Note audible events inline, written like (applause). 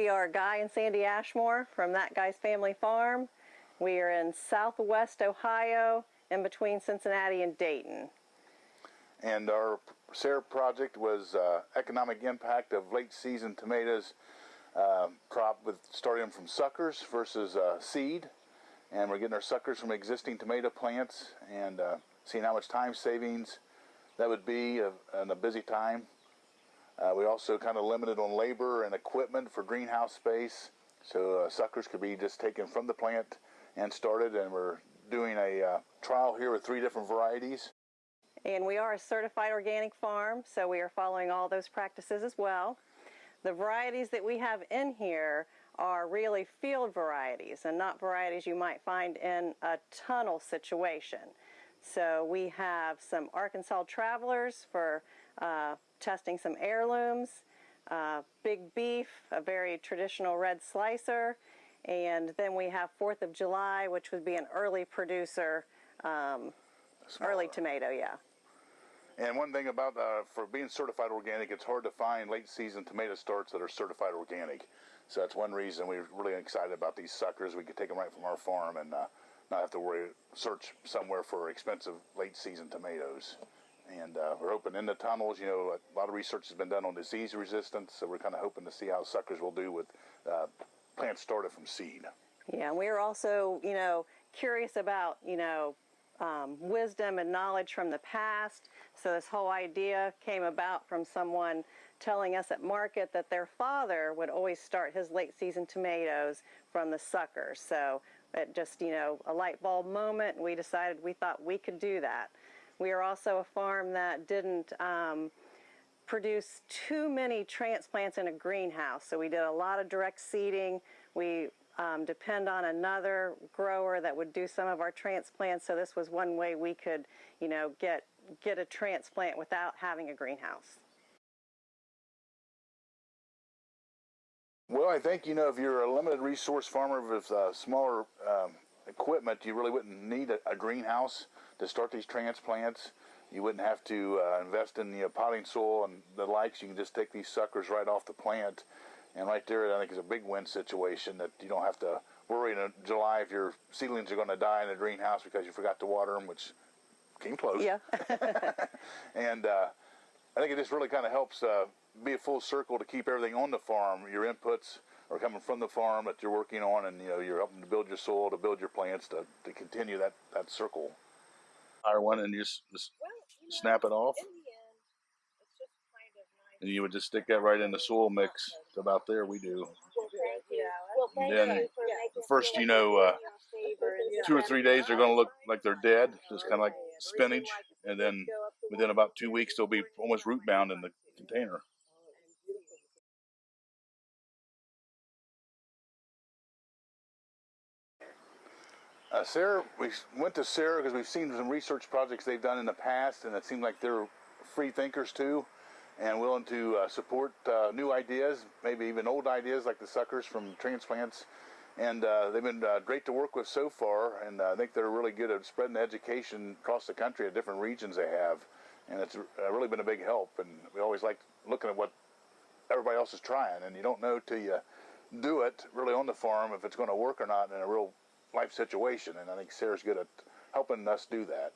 we are Guy and Sandy Ashmore from That Guy's Family Farm. We are in southwest Ohio, in between Cincinnati and Dayton. And our SARE project was uh, economic impact of late season tomatoes uh, crop with starting from suckers versus uh, seed. And we're getting our suckers from existing tomato plants and uh, seeing how much time savings that would be in a busy time. Uh, we also kind of limited on labor and equipment for greenhouse space. So uh, suckers could be just taken from the plant and started and we're doing a uh, trial here with three different varieties. And we are a certified organic farm, so we are following all those practices as well. The varieties that we have in here are really field varieties and not varieties you might find in a tunnel situation. So we have some Arkansas Travelers for uh, testing some heirlooms, uh, Big Beef, a very traditional red slicer, and then we have 4th of July, which would be an early producer, um, early tomato, yeah. And one thing about uh, for being certified organic, it's hard to find late season tomato starts that are certified organic. So that's one reason we're really excited about these suckers. We could take them right from our farm and uh, not have to worry search somewhere for expensive late season tomatoes. And uh, we're hoping in the tunnels, you know, a lot of research has been done on disease resistance, so we're kind of hoping to see how suckers will do with uh, plants started from seed. Yeah, and we are also, you know, curious about, you know, um, wisdom and knowledge from the past. So this whole idea came about from someone telling us at market that their father would always start his late season tomatoes from the suckers. So it just, you know, a light bulb moment. We decided we thought we could do that. We are also a farm that didn't um, produce too many transplants in a greenhouse. So we did a lot of direct seeding. We um, depend on another grower that would do some of our transplants. So this was one way we could, you know, get get a transplant without having a greenhouse. Well, I think you know if you're a limited resource farmer with uh, smaller um, equipment, you really wouldn't need a, a, greenhouse to start these transplants. You wouldn't have to uh, invest in the potting soil and the likes. You can just take these suckers right off the plant and right there, I think is a big win situation that you don't have to worry in July if your seedlings are going to die in a greenhouse because you forgot to water them, which came close. Yeah. (laughs) and uh, I think it just really kind of helps uh, be a full circle to keep everything on the farm. Your inputs are coming from the farm that you're working on, and you know you're helping to build your soil, to build your plants, to, to continue that that circle. Hire one and just, just well, you know, snap it off. And you would just stick that right in the soil mix. It's about there we do. And then the first, you know, uh, two or three days, they're going to look like they're dead, just kind of like spinach. And then within about two weeks, they'll be almost root bound in the container. Uh, SARE, we went to SARE because we've seen some research projects they've done in the past, and it seemed like they're free thinkers too and willing to uh, support uh, new ideas, maybe even old ideas like the suckers from transplants. And uh, they've been uh, great to work with so far, and I think they're really good at spreading education across the country at different regions they have. And it's uh, really been a big help. And we always like looking at what everybody else is trying, and you don't know till you do it really on the farm if it's going to work or not in a real life situation, and I think SARE's good at helping us do that.